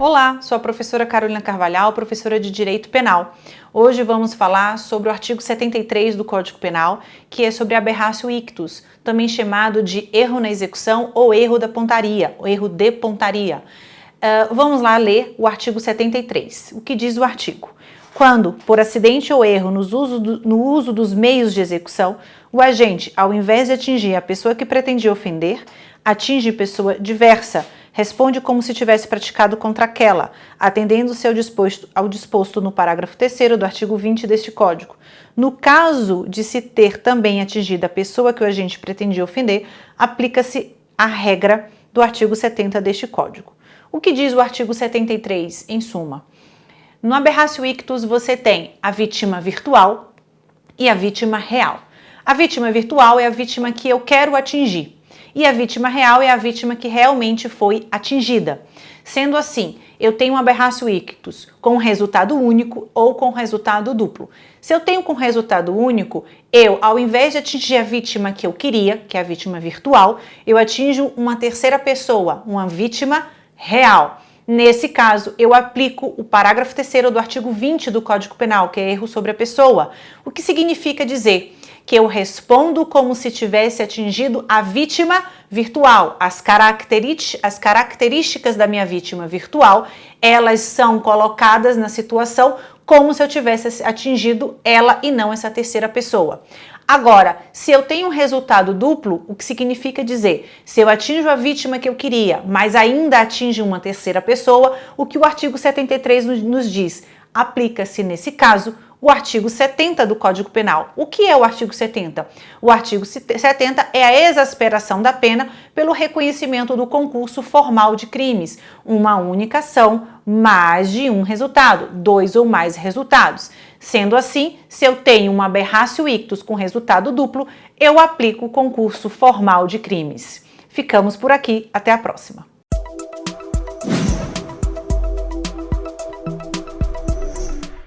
Olá, sou a professora Carolina Carvalhal, professora de Direito Penal. Hoje vamos falar sobre o artigo 73 do Código Penal, que é sobre aberratio ictus, também chamado de erro na execução ou erro da pontaria, ou erro de pontaria. Uh, vamos lá ler o artigo 73. O que diz o artigo? Quando, por acidente ou erro uso, do, no uso dos meios de execução, o agente, ao invés de atingir a pessoa que pretendia ofender, atinge pessoa diversa, responde como se tivesse praticado contra aquela, atendendo-se ao disposto, ao disposto no parágrafo 3 do artigo 20 deste Código. No caso de se ter também atingido a pessoa que o agente pretendia ofender, aplica-se a regra do artigo 70 deste Código. O que diz o artigo 73, em suma? No aberratio ictus você tem a vítima virtual e a vítima real. A vítima virtual é a vítima que eu quero atingir e a vítima real é a vítima que realmente foi atingida. Sendo assim, eu tenho um aberratio ictus com resultado único ou com resultado duplo. Se eu tenho com resultado único, eu, ao invés de atingir a vítima que eu queria, que é a vítima virtual, eu atinjo uma terceira pessoa, uma vítima real. Nesse caso, eu aplico o parágrafo terceiro do artigo 20 do Código Penal, que é erro sobre a pessoa, o que significa dizer que eu respondo como se tivesse atingido a vítima virtual. As, as características da minha vítima virtual, elas são colocadas na situação como se eu tivesse atingido ela e não essa terceira pessoa. Agora, se eu tenho um resultado duplo, o que significa dizer, se eu atinjo a vítima que eu queria, mas ainda atinge uma terceira pessoa, o que o artigo 73 nos diz? Aplica-se nesse caso o artigo 70 do Código Penal. O que é o artigo 70? O artigo 70 é a exasperação da pena pelo reconhecimento do concurso formal de crimes, uma única ação, mais de um resultado, dois ou mais resultados. Sendo assim, se eu tenho uma aberratio ictus com resultado duplo, eu aplico o concurso formal de crimes. Ficamos por aqui, até a próxima.